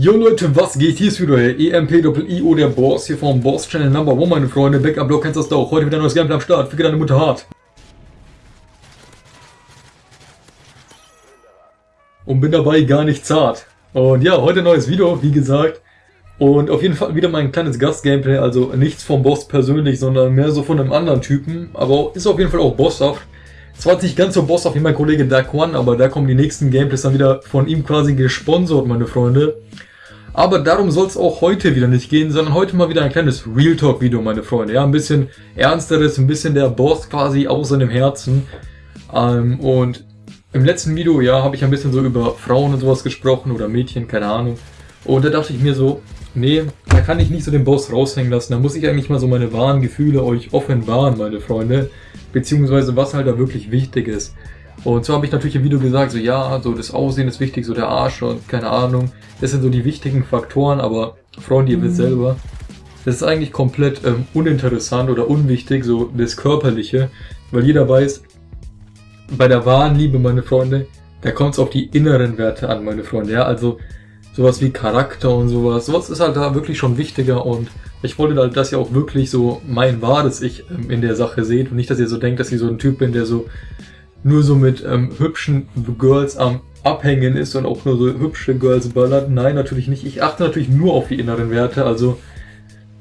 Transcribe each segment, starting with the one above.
Jo Leute, was geht? Hier ist wieder der EMP-IO, der Boss hier vom Boss Channel Number One, meine Freunde. Backup-Block kennst du das doch. Heute wieder ein neues Gameplay am Start. Ficke deine Mutter hart. Und bin dabei gar nicht zart. Und ja, heute ein neues Video, wie gesagt. Und auf jeden Fall wieder mein kleines Gast-Gameplay, also nichts vom Boss persönlich, sondern mehr so von einem anderen Typen. Aber ist auf jeden Fall auch bosshaft. Zwar nicht ganz so bosshaft wie mein Kollege Dark One, aber da kommen die nächsten Gameplays dann wieder von ihm quasi gesponsert, meine Freunde. Aber darum soll es auch heute wieder nicht gehen, sondern heute mal wieder ein kleines Real Talk Video, meine Freunde. Ja, ein bisschen ernsteres, ein bisschen der Boss quasi aus seinem Herzen. Ähm, und im letzten Video, ja, habe ich ein bisschen so über Frauen und sowas gesprochen oder Mädchen, keine Ahnung. Und da dachte ich mir so, nee, da kann ich nicht so den Boss raushängen lassen. Da muss ich eigentlich mal so meine wahren Gefühle euch offenbaren, meine Freunde. Beziehungsweise was halt da wirklich wichtig ist. Und so habe ich natürlich im Video gesagt, so ja, so das Aussehen ist wichtig, so der Arsch und keine Ahnung. Das sind so die wichtigen Faktoren, aber Freunde, ihr wisst mhm. selber, das ist eigentlich komplett ähm, uninteressant oder unwichtig, so das Körperliche, weil jeder weiß, bei der wahren Liebe, meine Freunde, da kommt es auf die inneren Werte an, meine Freunde, ja, also sowas wie Charakter und sowas, sowas ist halt da wirklich schon wichtiger und ich wollte halt, dass ihr auch wirklich so mein wahres Ich ähm, in der Sache seht und nicht, dass ihr so denkt, dass ich so ein Typ bin, der so nur so mit ähm, hübschen Girls am Abhängen ist und auch nur so hübsche Girls ballert. Nein, natürlich nicht. Ich achte natürlich nur auf die inneren Werte. Also,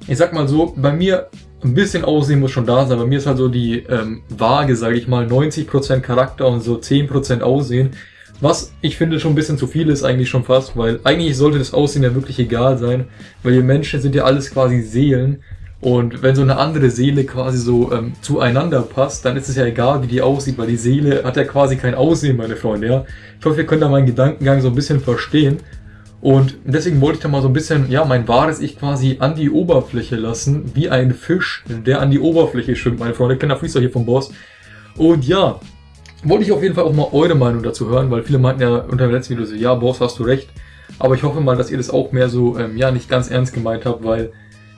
ich sag mal so, bei mir ein bisschen Aussehen muss schon da sein. Bei mir ist halt so die ähm, Waage, sage ich mal, 90% Charakter und so 10% Aussehen. Was ich finde schon ein bisschen zu viel ist eigentlich schon fast, weil eigentlich sollte das Aussehen ja wirklich egal sein, weil wir Menschen sind ja alles quasi Seelen und wenn so eine andere Seele quasi so ähm, zueinander passt, dann ist es ja egal, wie die aussieht, weil die Seele hat ja quasi kein Aussehen, meine Freunde, ja. Ich hoffe, ihr könnt da meinen Gedankengang so ein bisschen verstehen. Und deswegen wollte ich da mal so ein bisschen, ja, mein wahres Ich quasi an die Oberfläche lassen, wie ein Fisch, der an die Oberfläche schwimmt, meine Freunde. Kleiner Freestyle hier vom Boss. Und ja, wollte ich auf jeden Fall auch mal eure Meinung dazu hören, weil viele meinten ja unter dem letzten Video so, ja, Boss, hast du recht. Aber ich hoffe mal, dass ihr das auch mehr so, ähm, ja, nicht ganz ernst gemeint habt, weil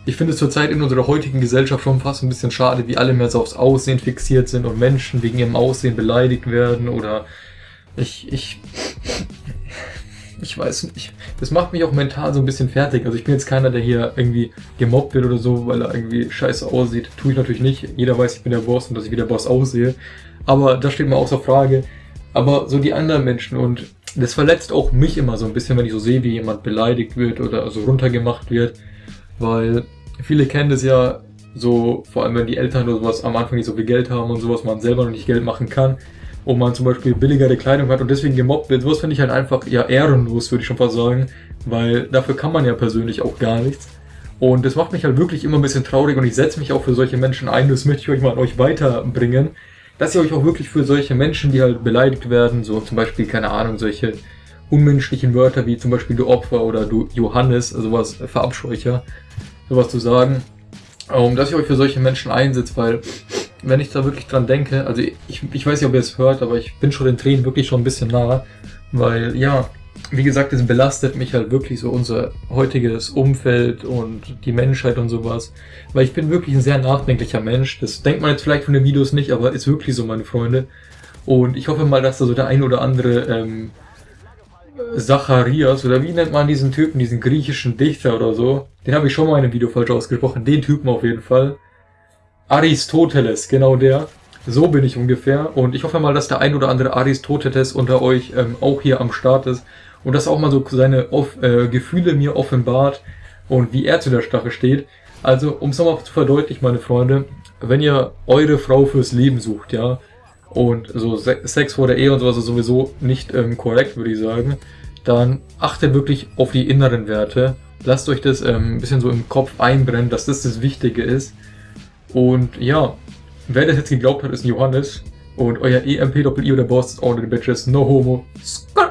ich finde es zurzeit in unserer heutigen Gesellschaft schon fast ein bisschen schade, wie alle mehr so aufs Aussehen fixiert sind und Menschen wegen ihrem Aussehen beleidigt werden oder ich, ich, ich weiß nicht. Das macht mich auch mental so ein bisschen fertig. Also ich bin jetzt keiner, der hier irgendwie gemobbt wird oder so, weil er irgendwie scheiße aussieht. Tue ich natürlich nicht. Jeder weiß, ich bin der Boss und dass ich wie der Boss aussehe. Aber das steht mir außer Frage. Aber so die anderen Menschen und das verletzt auch mich immer so ein bisschen, wenn ich so sehe, wie jemand beleidigt wird oder so runtergemacht wird. Weil Viele kennen das ja so, vor allem wenn die Eltern oder sowas am Anfang nicht so viel Geld haben und sowas, man selber noch nicht Geld machen kann und man zum Beispiel billigere Kleidung hat und deswegen gemobbt wird. Sowas finde ich halt einfach ja ehrenlos, würde ich schon fast sagen, weil dafür kann man ja persönlich auch gar nichts. Und das macht mich halt wirklich immer ein bisschen traurig und ich setze mich auch für solche Menschen ein, das möchte ich euch mal an euch weiterbringen, dass ihr euch auch wirklich für solche Menschen, die halt beleidigt werden, so zum Beispiel, keine Ahnung, solche unmenschlichen Wörter wie zum Beispiel du Opfer oder du Johannes, sowas verabscheucher, sowas zu sagen, um, dass ich euch für solche Menschen einsetze, weil wenn ich da wirklich dran denke, also ich, ich weiß nicht, ob ihr es hört, aber ich bin schon den Tränen wirklich schon ein bisschen nah, weil ja, wie gesagt, es belastet mich halt wirklich so unser heutiges Umfeld und die Menschheit und sowas, weil ich bin wirklich ein sehr nachdenklicher Mensch, das denkt man jetzt vielleicht von den Videos nicht, aber ist wirklich so, meine Freunde, und ich hoffe mal, dass da so der ein oder andere ähm, Zacharias, oder wie nennt man diesen Typen, diesen griechischen Dichter oder so? Den habe ich schon mal in einem Video falsch ausgesprochen, den Typen auf jeden Fall. Aristoteles, genau der. So bin ich ungefähr. Und ich hoffe mal, dass der ein oder andere Aristoteles unter euch ähm, auch hier am Start ist. Und dass auch mal so seine off äh, Gefühle mir offenbart und wie er zu der Stache steht. Also, um es nochmal zu verdeutlichen, meine Freunde, wenn ihr eure Frau fürs Leben sucht, ja, und so Sex vor der Ehe und sowas ist sowieso nicht ähm, korrekt, würde ich sagen, dann achtet wirklich auf die inneren Werte. Lasst euch das ähm, ein bisschen so im Kopf einbrennen, dass das das Wichtige ist. Und ja, wer das jetzt geglaubt hat, ist Johannes. Und euer EMP-Doppel-I oder Boss ist all the bitches, no homo. Skr